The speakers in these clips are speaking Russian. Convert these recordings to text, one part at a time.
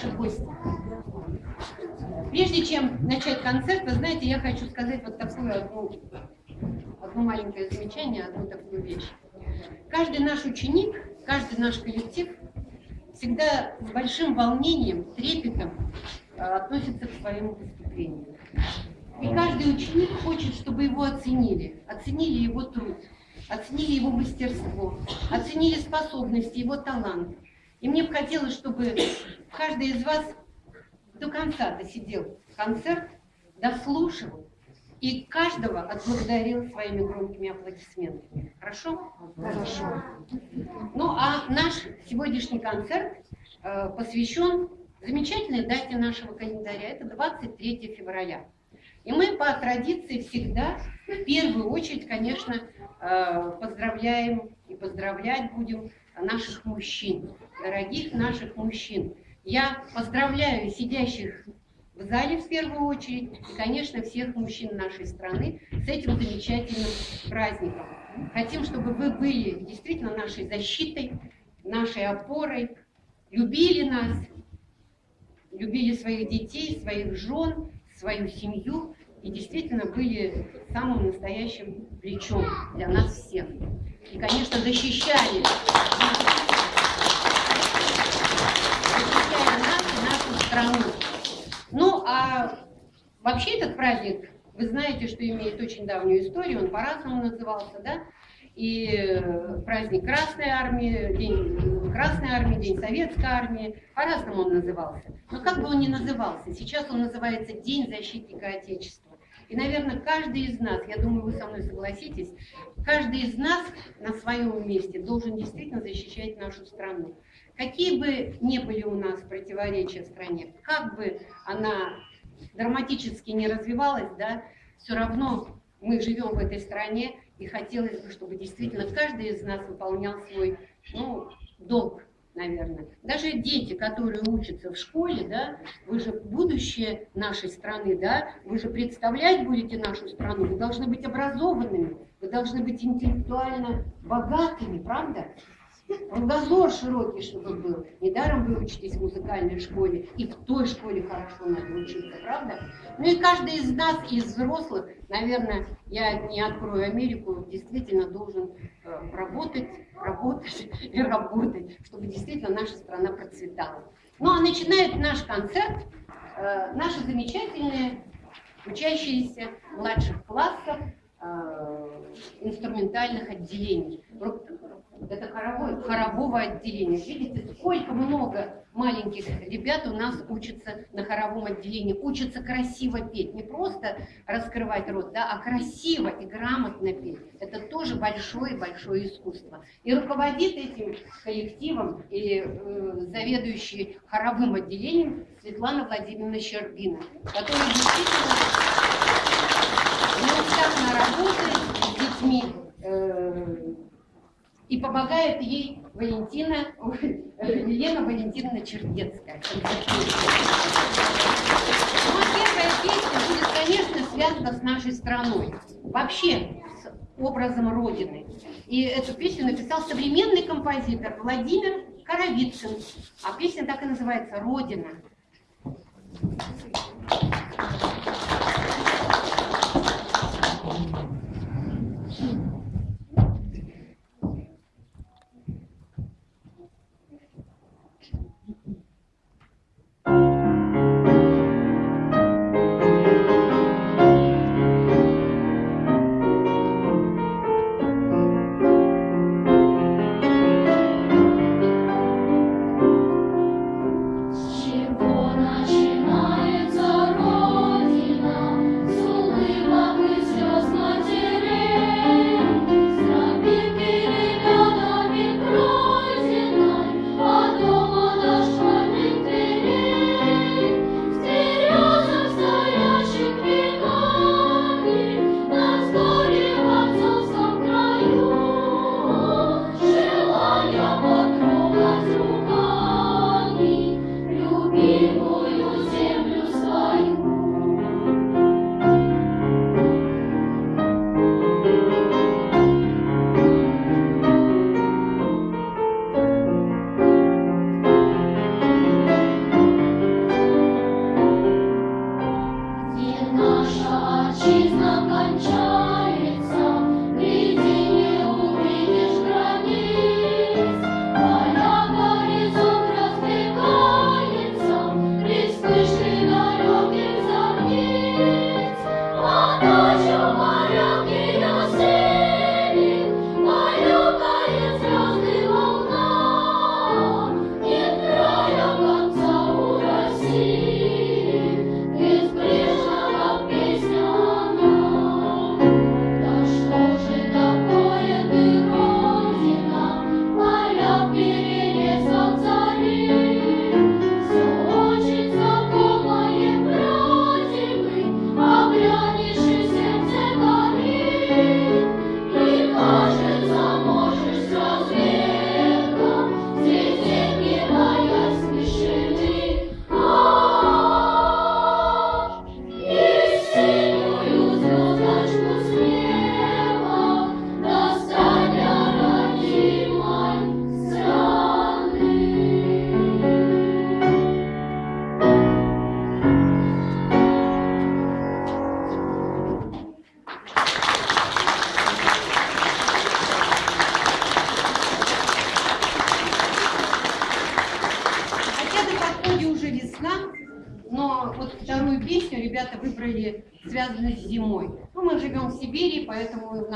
дорогие наши гости. Прежде чем начать концерт, вы знаете, я хочу сказать вот такую одну, одно маленькое замечание, одну такую вещь. Каждый наш ученик, каждый наш коллектив всегда с большим волнением, трепетом э, относится к своему выступлению. И каждый ученик хочет, чтобы его оценили, оценили его труд, оценили его мастерство, оценили способности, его талант. И мне бы хотелось, чтобы каждый из вас до конца досидел концерт, дослушал и каждого отблагодарил своими громкими аплодисментами. Хорошо? Хорошо. Ну а наш сегодняшний концерт э, посвящен замечательной дате нашего календаря. Это 23 февраля. И мы по традиции всегда, в первую очередь, конечно, э, поздравляем и поздравлять будем наших мужчин, дорогих наших мужчин. Я поздравляю сидящих в зале в первую очередь и, конечно, всех мужчин нашей страны с этим замечательным праздником. Хотим, чтобы вы были действительно нашей защитой, нашей опорой, любили нас, любили своих детей, своих жен, свою семью и действительно были самым настоящим плечом для нас всех. И, конечно, защищали, нас и нашу страну. Ну, а вообще этот праздник, вы знаете, что имеет очень давнюю историю, он по-разному назывался, да? И э, праздник Красной Армии, День Красной Армии, День Советской Армии, по-разному он назывался. Но как бы он ни назывался, сейчас он называется День защитника Отечества. И, наверное, каждый из нас, я думаю, вы со мной согласитесь, каждый из нас на своем месте должен действительно защищать нашу страну. Какие бы ни были у нас противоречия в стране, как бы она драматически не развивалась, да, все равно мы живем в этой стране, и хотелось бы, чтобы действительно каждый из нас выполнял свой ну, долг, наверное. Даже дети, которые учатся в школе, да, вы же будущее нашей страны, да, вы же представлять будете нашу страну, вы должны быть образованными, вы должны быть интеллектуально богатыми, правда? Кругозор широкий, чтобы был. Недаром вы учитесь в музыкальной школе, и в той школе хорошо надо учиться, правда? Ну и каждый из нас, из взрослых, наверное, я не открою Америку, действительно должен э, работать, работать и работать, чтобы действительно наша страна процветала. Ну а начинает наш концерт э, наши замечательные учащиеся младших классов э, инструментальных отделений это хоровое, хорового отделения. Видите, сколько много маленьких ребят у нас учатся на хоровом отделении, учатся красиво петь, не просто раскрывать рот, да, а красиво и грамотно петь. Это тоже большое-большое искусство. И руководит этим коллективом или э, заведующий хоровым отделением Светлана Владимировна Щербина, которая действительно неустанно работает с детьми, и помогает ей Валентина, Елена Валентиновна Чердецкая. Ну, а первая песня будет, конечно, связана с нашей страной. Вообще, с образом Родины. И эту песню написал современный композитор Владимир Коровицын. А песня так и называется «Родина». Чего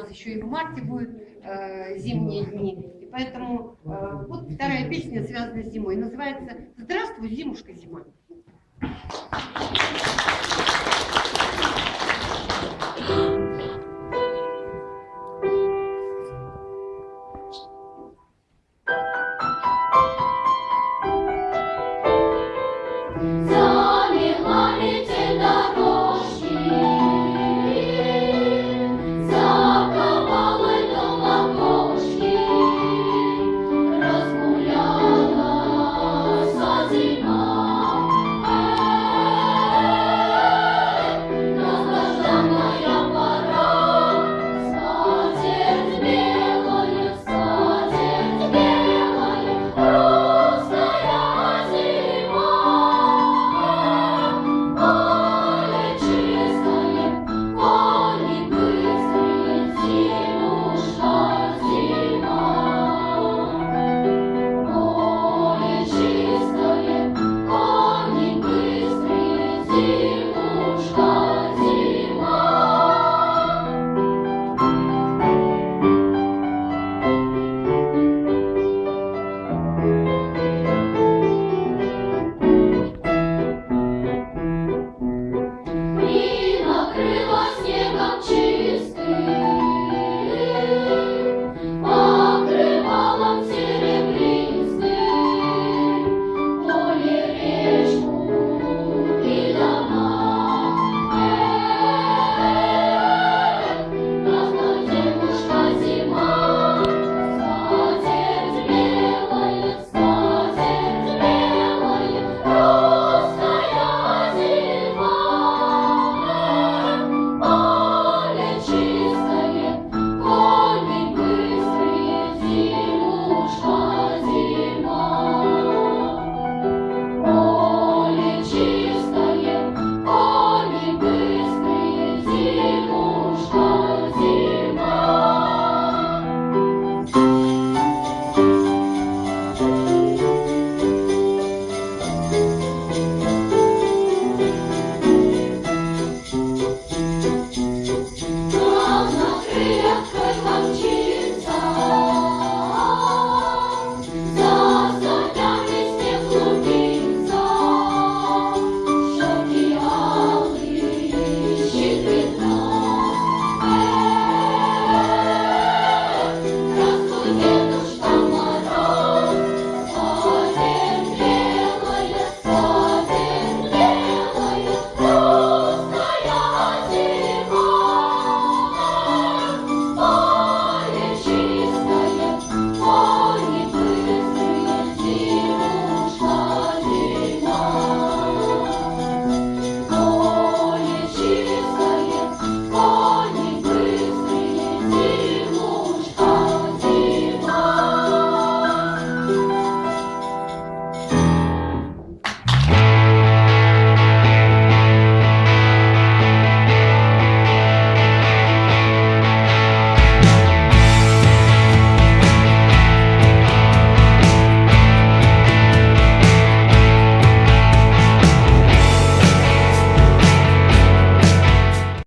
нас еще и в марте будут э, зимние дни. И поэтому э, вот вторая песня, связанная с зимой, называется «Здравствуй, зимушка, зима». Thank you.